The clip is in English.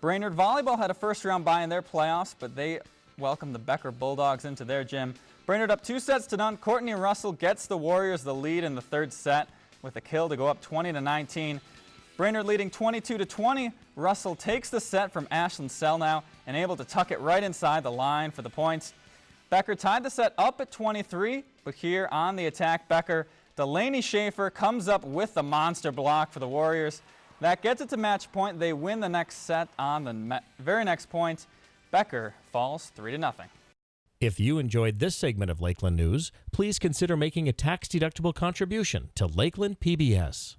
Brainerd Volleyball had a first round bye in their playoffs, but they welcomed the Becker Bulldogs into their gym. Brainerd up two sets to none. Courtney Russell gets the Warriors the lead in the third set with a kill to go up 20 to 19. Brainerd leading 22 to 20. Russell takes the set from Ashlyn Selnow and able to tuck it right inside the line for the points. Becker tied the set up at 23, but here on the attack, Becker, Delaney Schaefer comes up with the monster block for the Warriors. That gets it to match point. They win the next set on the very next point. Becker falls 3 to nothing. If you enjoyed this segment of Lakeland News, please consider making a tax-deductible contribution to Lakeland PBS.